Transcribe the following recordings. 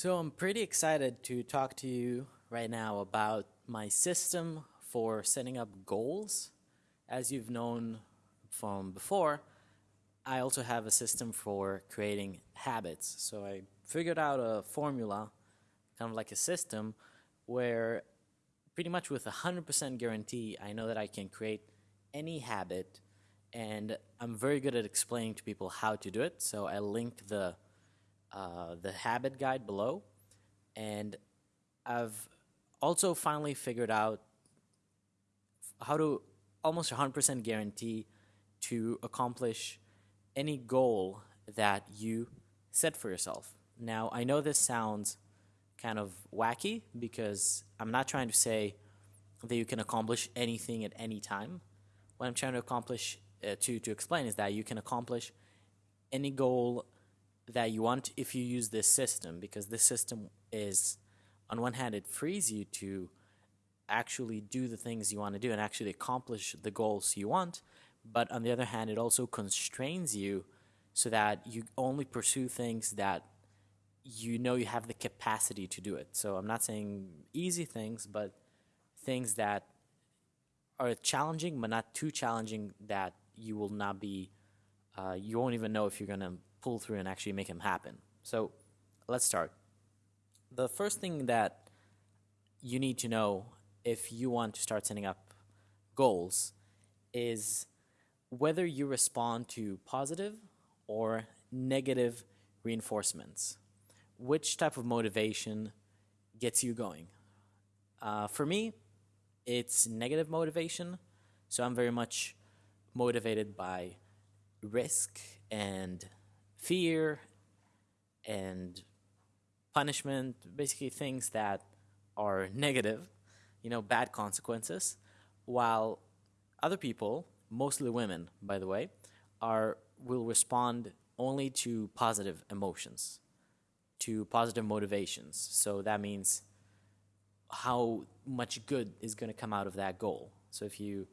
So I'm pretty excited to talk to you right now about my system for setting up goals. As you've known from before, I also have a system for creating habits. So I figured out a formula, kind of like a system, where pretty much with a 100% guarantee, I know that I can create any habit and I'm very good at explaining to people how to do it. So I linked the uh, the habit guide below. And I've also finally figured out how to almost 100% guarantee to accomplish any goal that you set for yourself. Now, I know this sounds kind of wacky because I'm not trying to say that you can accomplish anything at any time. What I'm trying to accomplish, uh, to, to explain, is that you can accomplish any goal that you want if you use this system because this system is on one hand it frees you to actually do the things you want to do and actually accomplish the goals you want but on the other hand it also constrains you so that you only pursue things that you know you have the capacity to do it. So i'm not saying easy things but things that are challenging but not too challenging that you will not be uh, you won't even know if you're going to pull through and actually make them happen. So let's start. The first thing that you need to know if you want to start setting up goals is whether you respond to positive or negative reinforcements. Which type of motivation gets you going? Uh, for me, it's negative motivation. So I'm very much motivated by risk and fear and punishment, basically things that are negative, you know, bad consequences, while other people, mostly women, by the way, are will respond only to positive emotions, to positive motivations. So that means how much good is going to come out of that goal. So if you,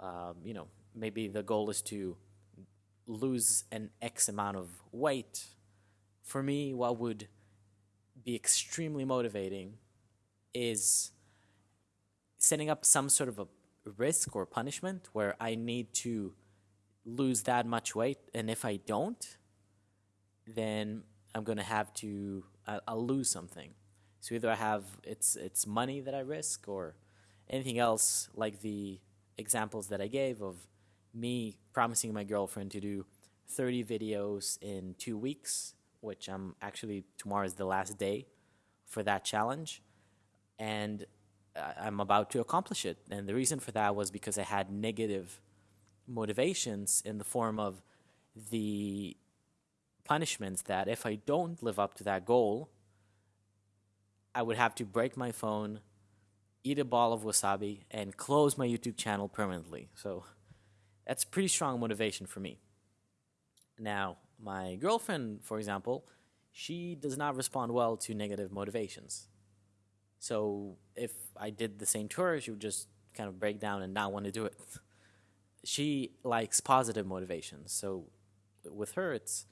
um, you know, maybe the goal is to lose an X amount of weight, for me, what would be extremely motivating is setting up some sort of a risk or punishment where I need to lose that much weight, and if I don't, then I'm gonna have to I'll, I'll lose something. So either I have it's it's money that I risk or anything else like the examples that I gave of me promising my girlfriend to do 30 videos in two weeks, which I'm actually, tomorrow is the last day for that challenge. And I'm about to accomplish it. And the reason for that was because I had negative motivations in the form of the punishments that if I don't live up to that goal, I would have to break my phone, eat a ball of wasabi, and close my YouTube channel permanently. So that's pretty strong motivation for me. Now, my girlfriend, for example, she does not respond well to negative motivations. So if I did the same to her, she would just kind of break down and not want to do it. she likes positive motivations. So with her, it's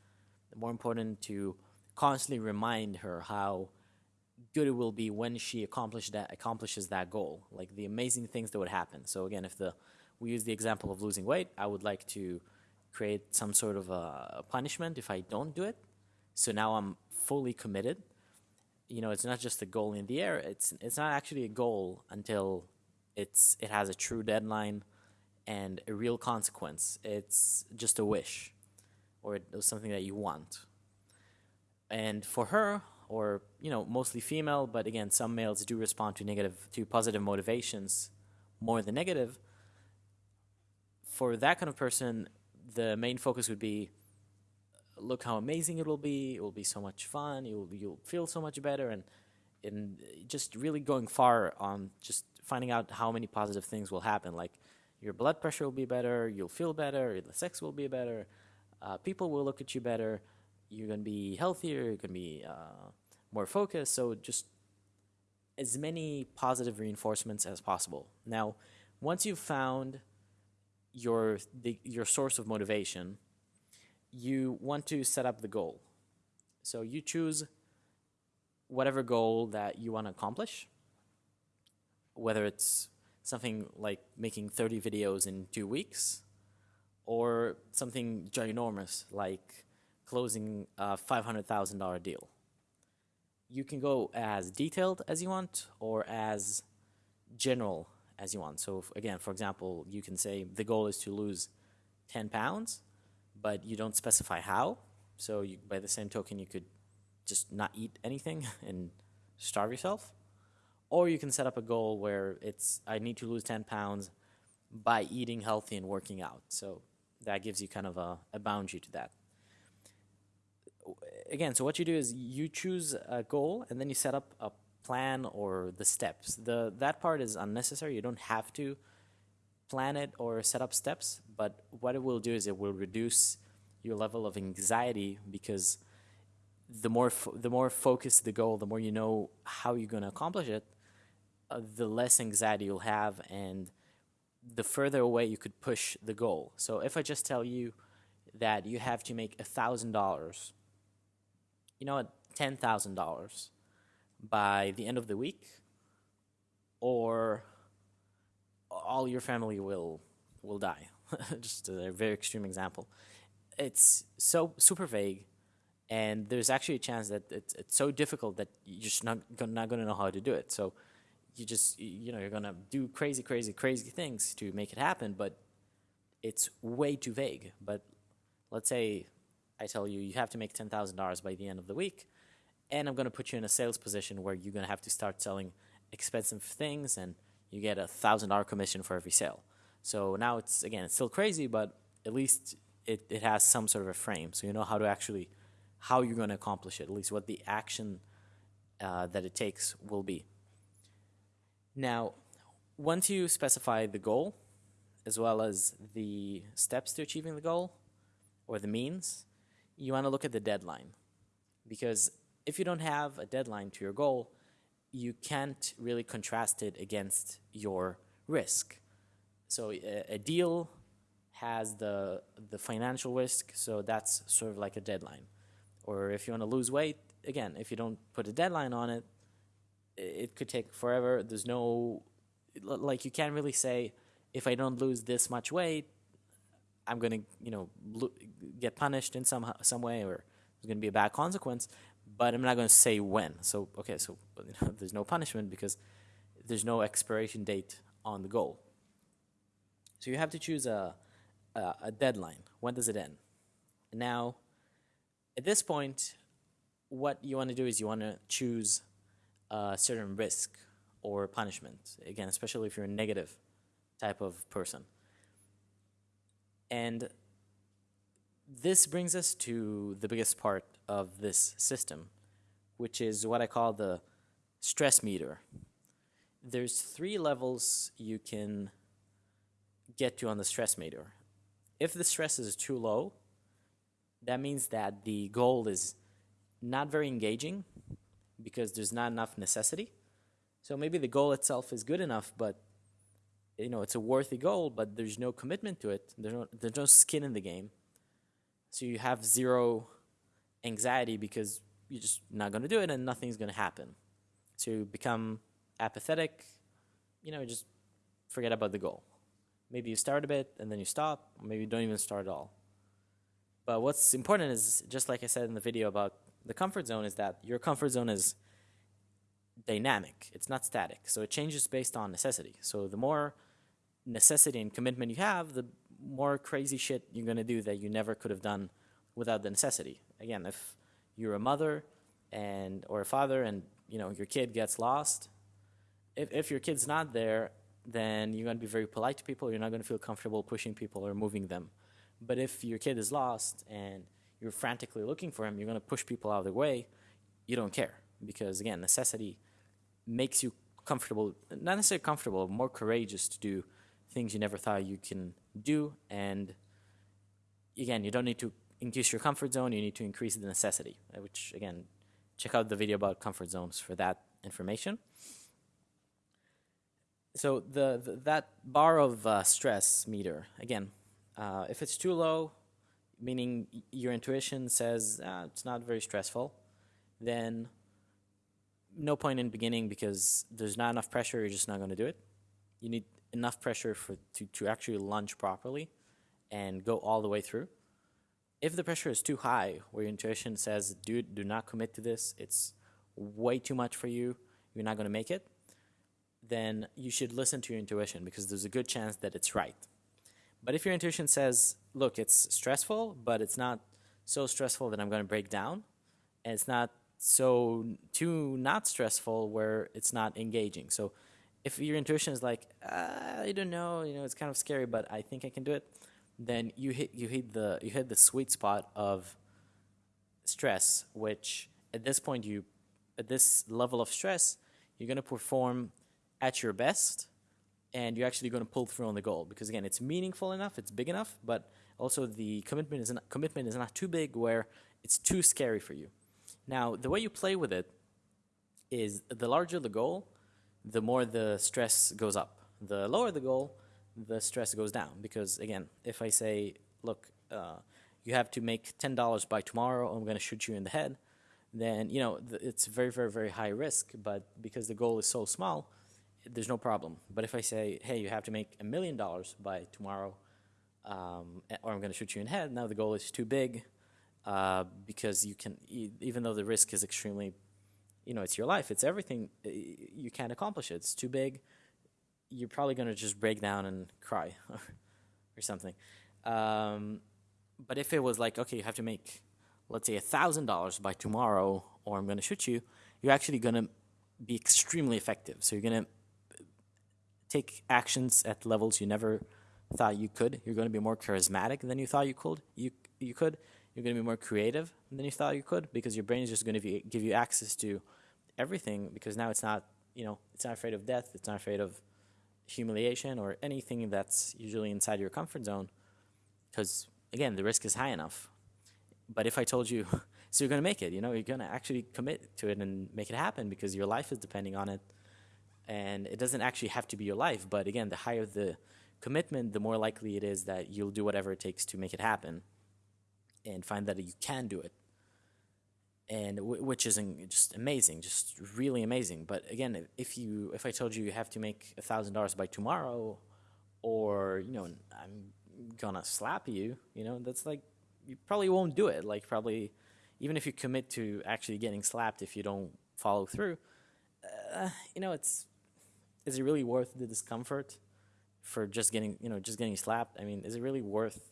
more important to constantly remind her how good it will be when she that accomplishes that goal, like the amazing things that would happen. So again, if the we use the example of losing weight, I would like to create some sort of a punishment if I don't do it. So now I'm fully committed. You know, it's not just a goal in the air. It's it's not actually a goal until it's it has a true deadline and a real consequence. It's just a wish or something that you want. And for her, or you know, mostly female, but again, some males do respond to negative to positive motivations more than negative for that kind of person, the main focus would be look how amazing it will be. It will be so much fun. You'll you'll feel so much better, and and just really going far on just finding out how many positive things will happen. Like your blood pressure will be better. You'll feel better. The sex will be better. Uh, people will look at you better. You're gonna be healthier. You're gonna be uh, more focused. So just as many positive reinforcements as possible. Now, once you've found your the, your source of motivation, you want to set up the goal. So you choose whatever goal that you want to accomplish, whether it's something like making 30 videos in two weeks or something ginormous like closing a $500,000 deal. You can go as detailed as you want or as general as you want. So if, again, for example, you can say the goal is to lose 10 pounds, but you don't specify how. So you, by the same token, you could just not eat anything and starve yourself. Or you can set up a goal where it's I need to lose 10 pounds by eating healthy and working out. So that gives you kind of a, a boundary to that. Again, so what you do is you choose a goal and then you set up a plan or the steps. The that part is unnecessary. You don't have to plan it or set up steps, but what it will do is it will reduce your level of anxiety because the more the more focused the goal, the more you know how you're going to accomplish it, uh, the less anxiety you'll have and the further away you could push the goal. So if I just tell you that you have to make $1,000, you know what, $10,000 by the end of the week, or all your family will will die. just a very extreme example. It's so super vague, and there's actually a chance that it's, it's so difficult that you're just not, not going to know how to do it. So you just you know you're gonna do crazy crazy crazy things to make it happen but it's way too vague but let's say i tell you you have to make $10000 by the end of the week and i'm going to put you in a sales position where you're going to have to start selling expensive things and you get a $1000 commission for every sale. So now it's again it's still crazy but at least it, it has some sort of a frame. So you know how to actually how you're going to accomplish it at least what the action uh, that it takes will be. Now, once you specify the goal, as well as the steps to achieving the goal, or the means, you want to look at the deadline. Because if you don't have a deadline to your goal, you can't really contrast it against your risk. So a, a deal has the, the financial risk, so that's sort of like a deadline. Or if you want to lose weight, again, if you don't put a deadline on it, it could take forever. There's no, like, you can't really say, if I don't lose this much weight, I'm going to, you know, get punished in some some way, or there's going to be a bad consequence. But I'm not going to say when. So okay, so you know, there's no punishment because there's no expiration date on the goal. So you have to choose a a, a deadline. When does it end? Now, at this point, what you want to do is you want to choose a certain risk or punishment. Again, especially if you're a negative type of person. And this brings us to the biggest part of this system, which is what I call the stress meter. There's three levels you can get to on the stress meter. If the stress is too low, that means that the goal is not very engaging because there's not enough necessity. So maybe the goal itself is good enough, but you know it's a worthy goal, but there's no commitment to it. There's no, there's no skin in the game. So you have zero anxiety because you're just not going to do it and nothing's going to happen. So you become apathetic, you know, just forget about the goal. Maybe you start a bit and then you stop, or maybe you don't even start at all. But what's important is, just like I said in the video about the comfort zone is that your comfort zone is dynamic. It's not static. So it changes based on necessity. So the more necessity and commitment you have, the more crazy shit you're going to do that you never could have done without the necessity. Again, if you're a mother and or a father and you know your kid gets lost, if if your kid's not there, then you're going to be very polite to people. You're not going to feel comfortable pushing people or moving them. But if your kid is lost and you're frantically looking for him, you're going to push people out of the way, you don't care. Because again, necessity makes you comfortable, not necessarily comfortable, more courageous to do things you never thought you can do. And again, you don't need to increase your comfort zone, you need to increase the necessity, uh, which again, check out the video about comfort zones for that information. So the, the that bar of uh, stress meter, again, uh, if it's too low, meaning your intuition says ah, it's not very stressful, then no point in beginning because there's not enough pressure, you're just not going to do it. You need enough pressure for to, to actually lunge properly and go all the way through. If the pressure is too high, where your intuition says, dude, do not commit to this, it's way too much for you, you're not going to make it, then you should listen to your intuition because there's a good chance that it's right. But if your intuition says, look, it's stressful, but it's not so stressful that I'm going to break down, and it's not so too not stressful where it's not engaging. So if your intuition is like, uh, I don't know, you know, it's kind of scary, but I think I can do it, then you hit you hit the you hit the sweet spot of stress, which at this point you at this level of stress, you're going to perform at your best and you're actually going to pull through on the goal because again, it's meaningful enough, it's big enough, but also the commitment is not, commitment is not too big where it's too scary for you. Now, the way you play with it is the larger the goal, the more the stress goes up. The lower the goal, the stress goes down because again, if I say, look, uh, you have to make ten dollars by tomorrow, I'm going to shoot you in the head, then you know it's very, very, very high risk. But because the goal is so small, there's no problem. But if I say, hey, you have to make a million dollars by tomorrow, um, or I'm going to shoot you in the head, now the goal is too big uh, because you can, even though the risk is extremely, you know, it's your life, it's everything, you can't accomplish it. It's too big. You're probably going to just break down and cry or something. Um, but if it was like, okay, you have to make, let's say, a $1,000 by tomorrow, or I'm going to shoot you, you're actually going to be extremely effective. So you're going to take actions at levels you never thought you could. You're going to be more charismatic than you thought you could. You you could. You're going to be more creative than you thought you could because your brain is just going to give you access to everything because now it's not you know it's not afraid of death. It's not afraid of humiliation or anything that's usually inside your comfort zone because again the risk is high enough. But if I told you, so you're going to make it, you know, you're going to actually commit to it and make it happen because your life is depending on it and it doesn't actually have to be your life but again the higher the commitment the more likely it is that you'll do whatever it takes to make it happen and find that you can do it. And which is just amazing just really amazing. But again if you if i told you you have to make a thousand dollars by tomorrow or you know i'm gonna slap you you know that's like you probably won't do it. Like probably even if you commit to actually getting slapped if you don't follow through uh, you know it's is it really worth the discomfort for just getting you know just getting slapped? I mean, is it really worth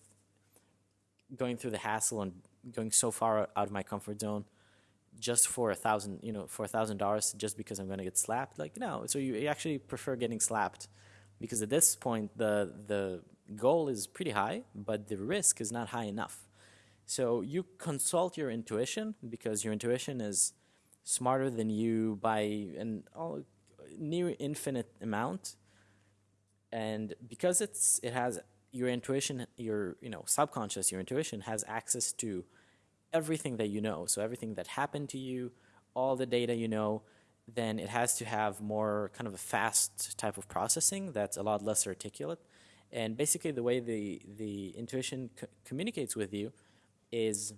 going through the hassle and going so far out of my comfort zone just for a thousand you know for a thousand dollars just because I'm going to get slapped? Like no, so you actually prefer getting slapped because at this point the the goal is pretty high, but the risk is not high enough. So you consult your intuition because your intuition is smarter than you by an all near infinite amount and because it's it has your intuition your you know subconscious your intuition has access to everything that you know so everything that happened to you all the data you know then it has to have more kind of a fast type of processing that's a lot less articulate and basically the way the the intuition co communicates with you is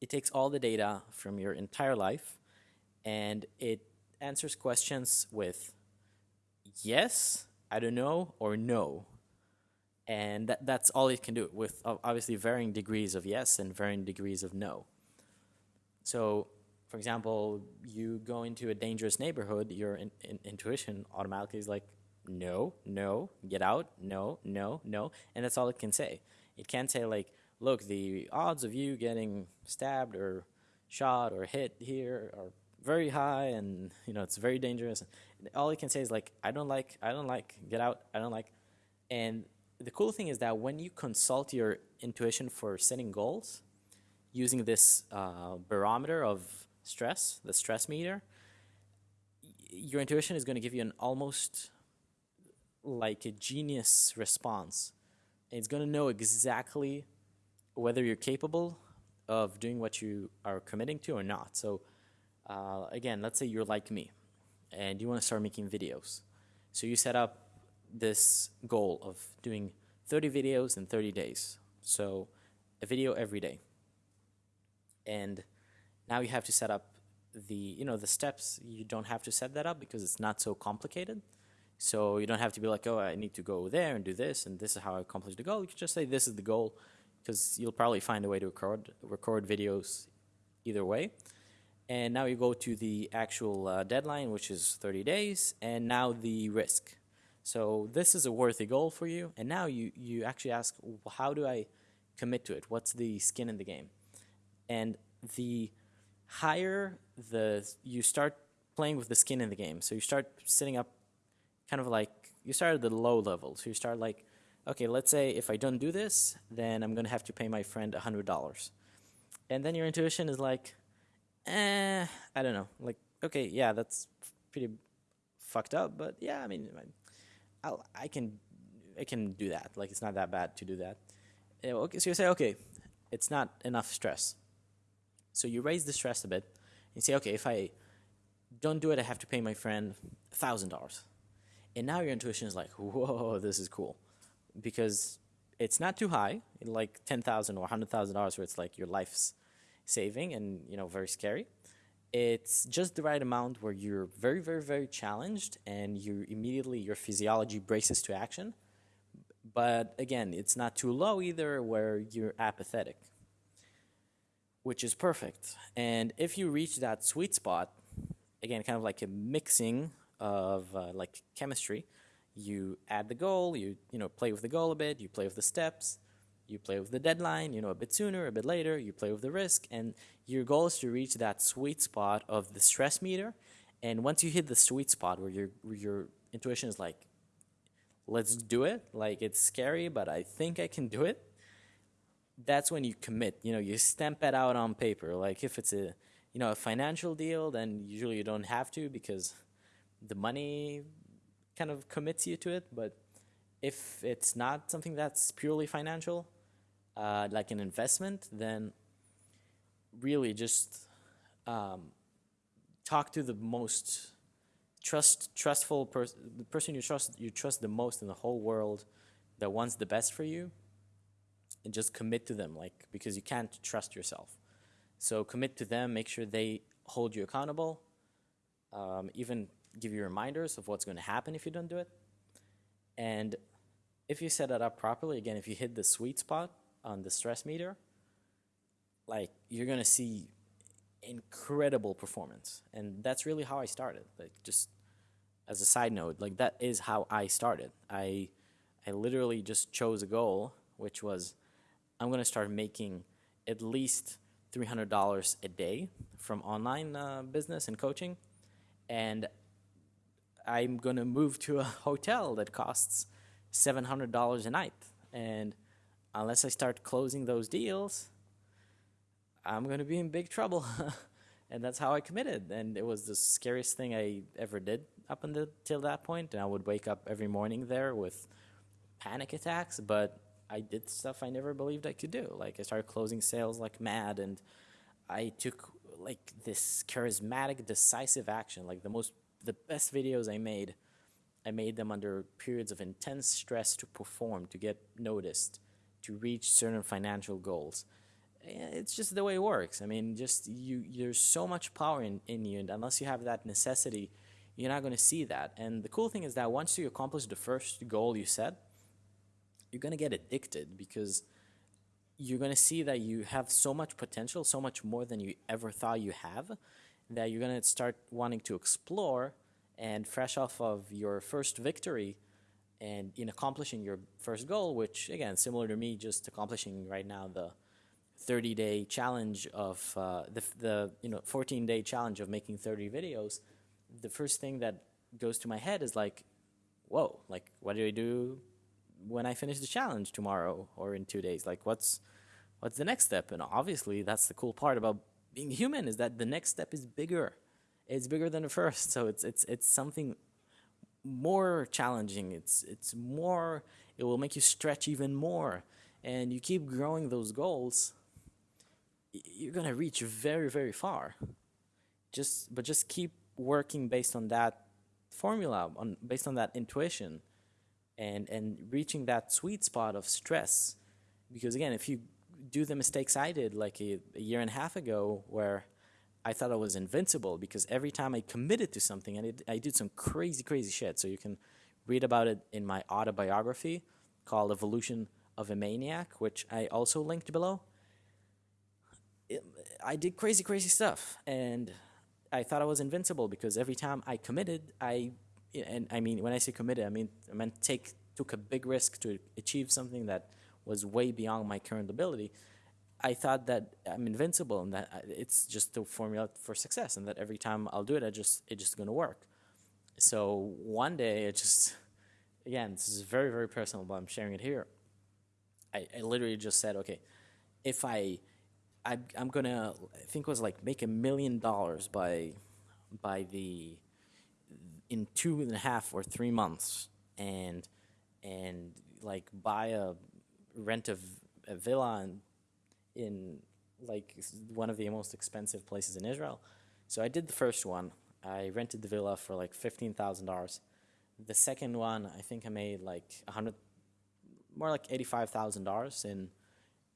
it takes all the data from your entire life and it answers questions with yes, I don't know, or no. And that, that's all it can do with obviously varying degrees of yes and varying degrees of no. So, for example, you go into a dangerous neighborhood, your in, in, intuition automatically is like, no, no, get out, no, no, no. And that's all it can say. It can't say, like, look, the odds of you getting stabbed or shot or hit here are very high and you know it's very dangerous all it can say is like i don't like i don't like get out i don't like and the cool thing is that when you consult your intuition for setting goals using this uh, barometer of stress the stress meter your intuition is going to give you an almost like a genius response it's going to know exactly whether you're capable of doing what you are committing to or not so uh, again, let's say you're like me and you want to start making videos. So you set up this goal of doing 30 videos in 30 days. So a video every day. And now you have to set up the you know the steps you don't have to set that up because it's not so complicated. So you don't have to be like, oh, I need to go there and do this, and this is how I accomplish the goal. You can just say this is the goal, because you'll probably find a way to record record videos either way. And now you go to the actual uh, deadline, which is 30 days, and now the risk. So this is a worthy goal for you, and now you you actually ask, how do I commit to it? What's the skin in the game? And the higher the you start playing with the skin in the game. So you start setting up kind of like you start at the low level. So you start like, okay, let's say if I don't do this, then I'm gonna have to pay my friend hundred dollars. And then your intuition is like, eh, I don't know. Like, okay, yeah, that's pretty fucked up, but yeah, I mean, I'll, I can, I can do that. Like, it's not that bad to do that. Eh, okay, so you say, okay, it's not enough stress. So you raise the stress a bit. and say, okay, if I don't do it, I have to pay my friend thousand dollars. And now your intuition is like, whoa, this is cool, because it's not too high, like ten thousand or hundred thousand dollars, where it's like your life's saving and you know very scary. It's just the right amount where you're very, very, very challenged, and you immediately your physiology braces to action. But again, it's not too low either, where you're apathetic, which is perfect. And if you reach that sweet spot, again, kind of like a mixing of uh, like chemistry. You add the goal, you you know play with the goal a bit, you play with the steps, you play with the deadline, you know a bit sooner, a bit later, you play with the risk, and your goal is to reach that sweet spot of the stress meter. And once you hit the sweet spot where your your intuition is like, let's do it, like it's scary, but I think I can do it. That's when you commit. You know, you stamp it out on paper. Like if it's a you know a financial deal, then usually you don't have to because the money kind of commits you to it. But if it's not something that's purely financial, uh, like an investment, then really just um, talk to the most trust trustful person, the person you trust you trust the most in the whole world, that wants the best for you, and just commit to them. Like because you can't trust yourself, so commit to them. Make sure they hold you accountable. Um, even give you reminders of what's going to happen if you don't do it. And if you set it up properly, again, if you hit the sweet spot on the stress meter, like you're to see incredible performance. And that's really how I started. Like just as a side note, like that is how I started. I I literally just chose a goal, which was I'm to start making at least $300 a day from online uh, business and coaching. And I'm to move to a hotel that costs $700 a night. And unless I start closing those deals, I'm going to be in big trouble. and that's how I committed. And it was the scariest thing I ever did up until that point. And I would wake up every morning there with panic attacks, but I did stuff I never believed I could do. Like I started closing sales like mad and I took like this charismatic decisive action, like the most the best videos I made, I made them under periods of intense stress to perform, to get noticed, to reach certain financial goals. Eh, it's just the way it works. I mean, just you, there's so much power in, in you, and unless you have that necessity, you're not going to see that. And the cool thing is that once you accomplish the first goal you set, you're going to get addicted because you're going to see that you have so much potential, so much more than you ever thought you have, that you're going to start wanting to explore and fresh off of your first victory and in accomplishing your first goal, which again, similar to me, just accomplishing right now the 30 day challenge of uh, the, the you know 14 day challenge of making 30 videos, the first thing that goes to my head is like, whoa, like what do I do when I finish the challenge tomorrow or in two days? Like what's what's the next step? And obviously that's the cool part about being human is that the next step is bigger. It's bigger than the first, so it's it's it's something more challenging. It's it's more. It will make you stretch even more, and you keep growing those goals. You're gonna reach very very far. Just but just keep working based on that formula, on based on that intuition, and and reaching that sweet spot of stress. Because again, if you do the mistakes I did like a, a year and a half ago, where I thought I was invincible because every time I committed to something, and I did some crazy, crazy shit. So you can read about it in my autobiography called Evolution of a Maniac, which I also linked below. It, I did crazy, crazy stuff, and I thought I was invincible because every time I committed, I, and I mean, when I say committed, I mean, I meant take, took a big risk to achieve something that was way beyond my current ability. I thought that I'm invincible and that uh, it's just the formula for success and that every time I'll do it, I just, it's just gonna work. So one day it just, again, this is very, very personal, but I'm sharing it here. I, I literally just said, okay, if I, I, I'm gonna, I think it was like make a million dollars by, by the, in two and a half or three months, and, and like buy a, rent a, a villa in, in like one of the most expensive places in Israel. So I did the first one. I rented the villa for like fifteen thousand dollars. The second one, I think I made like a hundred, more like eighty-five thousand dollars in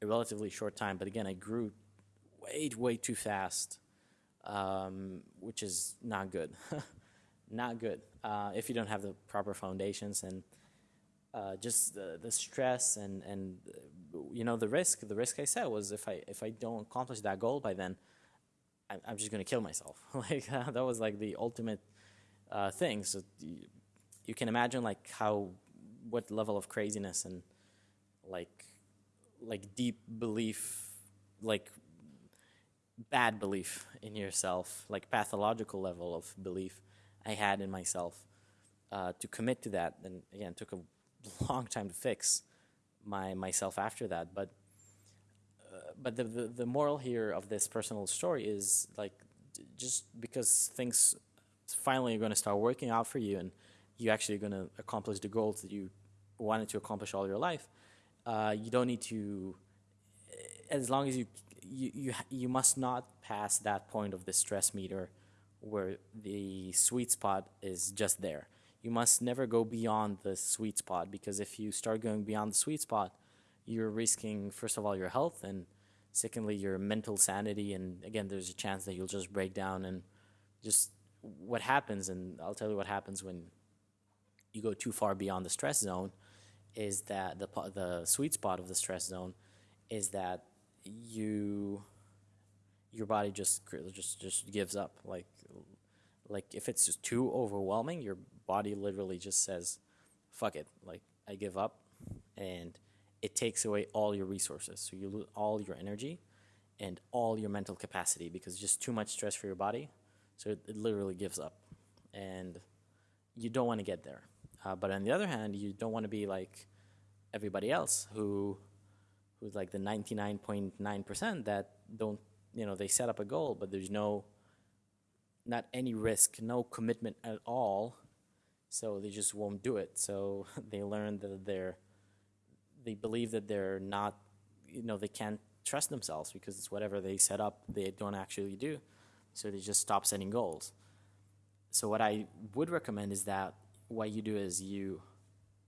a relatively short time. But again, I grew way, way too fast, um, which is not good. not good uh, if you don't have the proper foundations and uh, just the, the stress and and you know the risk. The risk I said was if I if I don't accomplish that goal by then, I'm, I'm just gonna kill myself. like uh, that was like the ultimate uh, thing. So you can imagine like how what level of craziness and like like deep belief like bad belief in yourself like pathological level of belief i had in myself uh, to commit to that and again took a long time to fix my myself after that but uh, but the, the the moral here of this personal story is like just because things finally are going to start working out for you and you actually are going to accomplish the goals that you wanted to accomplish all your life, uh, you don't need to, as long as you, you, you, you must not pass that point of the stress meter where the sweet spot is just there. You must never go beyond the sweet spot because if you start going beyond the sweet spot, you're risking, first of all, your health and secondly, your mental sanity. And again, there's a chance that you'll just break down and just what happens. And I'll tell you what happens when you go too far beyond the stress zone is that the, the sweet spot of the stress zone is that you your body just just just gives up like like if it's just too overwhelming your body literally just says fuck it like i give up and it takes away all your resources. So you lose all your energy and all your mental capacity because just too much stress for your body. So it, it literally gives up. And you don't want to get there. Uh, but on the other hand, you don't want to be like everybody else who who's like the 99.9% that don't, you know, they set up a goal, but there's no, not any risk, no commitment at all. So they just won't do it. So they learn that they're, they believe that they're not, you know, they can't trust themselves because it's whatever they set up, they don't actually do. So they just stop setting goals. So what I would recommend is that what you do is you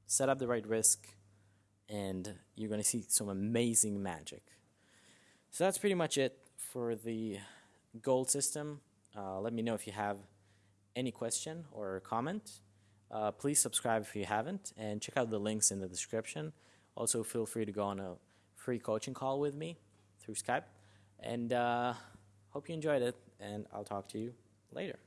set up the right risk and you're going to see some amazing magic. So that's pretty much it for the goal system. Uh, let me know if you have any question or comment. Uh, please subscribe if you haven't and check out the links in the description. Also, feel free to go on a free coaching call with me through Skype. And uh, hope you enjoyed it, and I'll talk to you later.